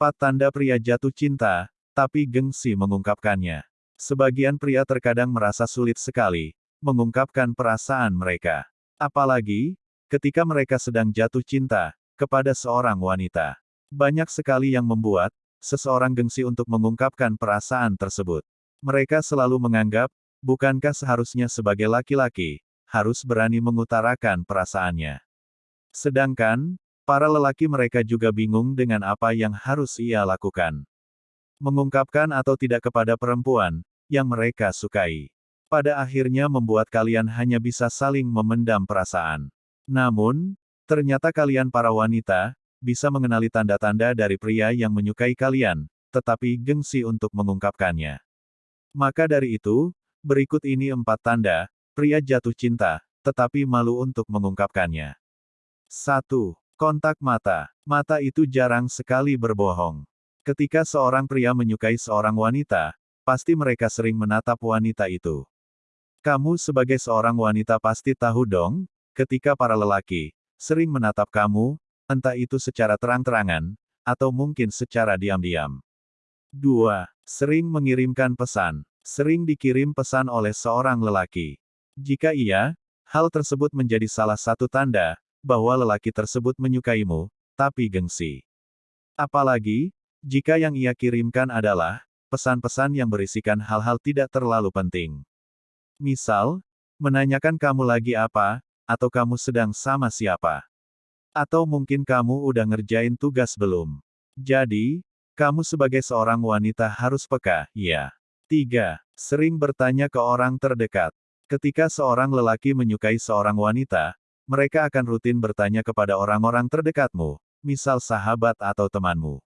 Empat tanda pria jatuh cinta, tapi gengsi mengungkapkannya. Sebagian pria terkadang merasa sulit sekali mengungkapkan perasaan mereka. Apalagi ketika mereka sedang jatuh cinta kepada seorang wanita. Banyak sekali yang membuat seseorang gengsi untuk mengungkapkan perasaan tersebut. Mereka selalu menganggap, bukankah seharusnya sebagai laki-laki, harus berani mengutarakan perasaannya. Sedangkan, para lelaki mereka juga bingung dengan apa yang harus ia lakukan. Mengungkapkan atau tidak kepada perempuan, yang mereka sukai. Pada akhirnya membuat kalian hanya bisa saling memendam perasaan. Namun, ternyata kalian para wanita, bisa mengenali tanda-tanda dari pria yang menyukai kalian, tetapi gengsi untuk mengungkapkannya. Maka dari itu, berikut ini empat tanda, pria jatuh cinta, tetapi malu untuk mengungkapkannya. 1. Kontak mata. Mata itu jarang sekali berbohong. Ketika seorang pria menyukai seorang wanita, pasti mereka sering menatap wanita itu. Kamu sebagai seorang wanita pasti tahu dong, ketika para lelaki sering menatap kamu, entah itu secara terang-terangan, atau mungkin secara diam-diam. 2. Sering mengirimkan pesan. Sering dikirim pesan oleh seorang lelaki. Jika iya, hal tersebut menjadi salah satu tanda bahwa lelaki tersebut menyukaimu, tapi gengsi. Apalagi, jika yang ia kirimkan adalah pesan-pesan yang berisikan hal-hal tidak terlalu penting. Misal, menanyakan kamu lagi apa, atau kamu sedang sama siapa. Atau mungkin kamu udah ngerjain tugas belum. Jadi, kamu sebagai seorang wanita harus peka, ya. 3. Sering bertanya ke orang terdekat. Ketika seorang lelaki menyukai seorang wanita, mereka akan rutin bertanya kepada orang-orang terdekatmu, misal sahabat atau temanmu.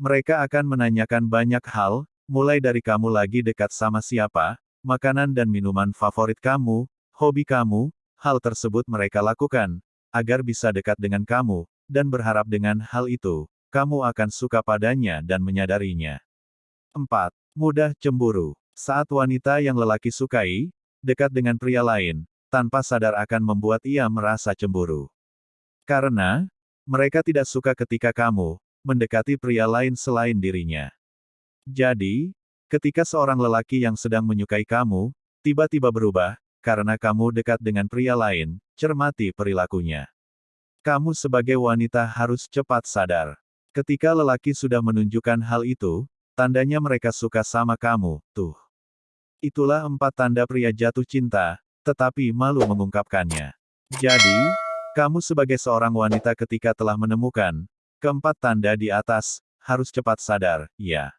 Mereka akan menanyakan banyak hal, mulai dari kamu lagi dekat sama siapa, makanan dan minuman favorit kamu, hobi kamu, hal tersebut mereka lakukan, agar bisa dekat dengan kamu, dan berharap dengan hal itu, kamu akan suka padanya dan menyadarinya. 4. Mudah cemburu. Saat wanita yang lelaki sukai, dekat dengan pria lain, tanpa sadar akan membuat ia merasa cemburu. Karena, mereka tidak suka ketika kamu, mendekati pria lain selain dirinya. Jadi, ketika seorang lelaki yang sedang menyukai kamu, tiba-tiba berubah, karena kamu dekat dengan pria lain, cermati perilakunya. Kamu sebagai wanita harus cepat sadar. Ketika lelaki sudah menunjukkan hal itu, tandanya mereka suka sama kamu, tuh. Itulah empat tanda pria jatuh cinta, tetapi malu mengungkapkannya. Jadi, kamu sebagai seorang wanita ketika telah menemukan keempat tanda di atas, harus cepat sadar, ya.